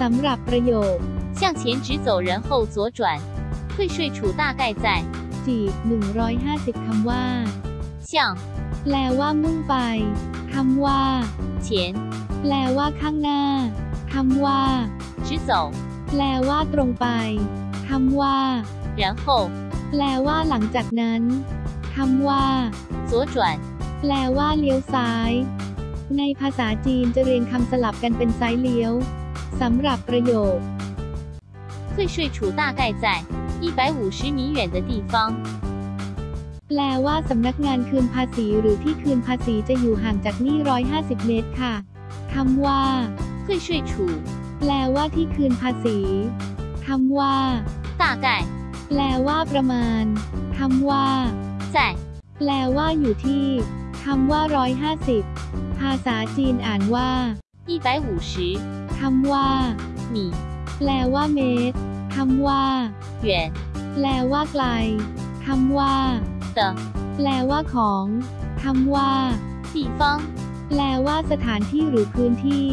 สำหรับประโยค 向前直走，然后左转。退税处大概在 จีบ150 คำว่า 向 แปลว่ามุ่งไป คำว่า 前 แปลว่าข้างหน้า คำว่า 直走， แปลว่าตรงไป คำว่า 然后 แปลว่าหลังจากนั้น คำว่า 左转。 แปลว่าเลี้ยวซ้าย ในภาษาจีนจะเรียงคำสลับกันเป็นซ้ายเลี้ยว สำหรับประโยค 退税处大概在一百五十米远的地方。 แปลว่าสำนักงานคืนภาษีหรือที่คืนภาษีจะอยู่ห่างจากนี่ 150 เมตรค่ะ คำว่า 退税处 แปลว่าที่คืนภาษี คำว่า 大概 แปลว่าประมาณ คำว่า 在 แปลว่าอยู่ที่ คำว่า 150 ภาษาจีนอ่านว่า 一百五十 คำว่า 米 แปลว่าเมตร คำว่า 远 แปลว่าไกล คำว่า 的 แปลว่าของ คำว่า 地方。 แปลว่าสถานที่หรือพื้นที่